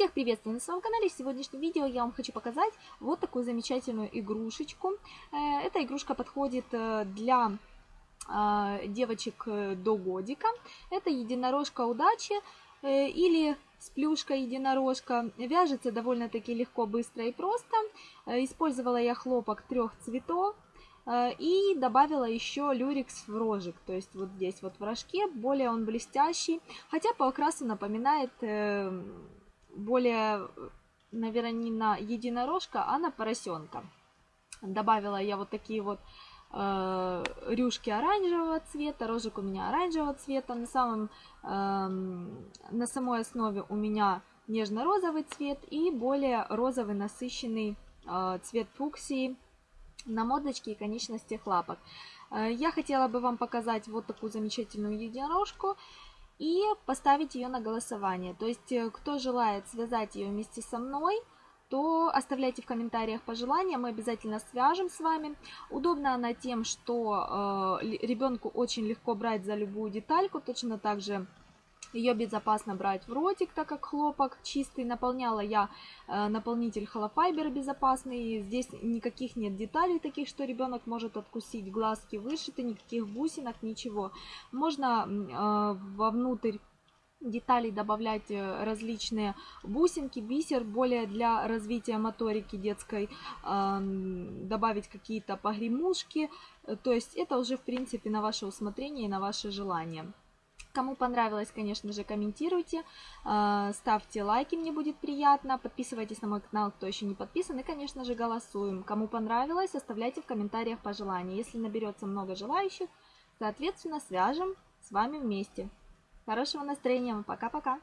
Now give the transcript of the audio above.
Всех приветствую на своем канале. В сегодняшнем видео я вам хочу показать вот такую замечательную игрушечку. Э, эта игрушка подходит э, для э, девочек до годика. Это единорожка удачи или сплюшка единорожка. Вяжется довольно-таки легко, быстро и просто. Использовала я хлопок трех цветов. И добавила еще люрикс в рожек, то есть вот здесь вот в рожке, более он блестящий, хотя по окрасу напоминает более, наверное, не на единорожка, а на поросенка. Добавила я вот такие вот э, рюшки оранжевого цвета, рожек у меня оранжевого цвета. На, самом, э, на самой основе у меня нежно-розовый цвет и более розовый насыщенный э, цвет фуксии на мордочке и конечностях лапок. Э, я хотела бы вам показать вот такую замечательную единорожку и поставить ее на голосование. То есть, э, кто желает связать ее вместе со мной, то оставляйте в комментариях пожелания, мы обязательно свяжем с вами. Удобна она тем, что э, ребенку очень легко брать за любую детальку, точно так же ее безопасно брать в ротик, так как хлопок чистый. Наполняла я э, наполнитель холофайбер безопасный. Здесь никаких нет деталей таких, что ребенок может откусить. Глазки вышиты, никаких бусинок, ничего. Можно э, вовнутрь деталей добавлять э, различные бусинки, бисер, более для развития моторики детской, добавить какие-то погремушки. То есть это уже в принципе на ваше усмотрение и на ваше желание. Кому понравилось, конечно же, комментируйте, а, ставьте лайки, мне будет приятно, подписывайтесь на мой канал, кто еще не подписан, и, конечно же, голосуем. Кому понравилось, оставляйте в комментариях пожелания. Если наберется много желающих, соответственно, свяжем с вами вместе. Хорошего настроения, пока-пока!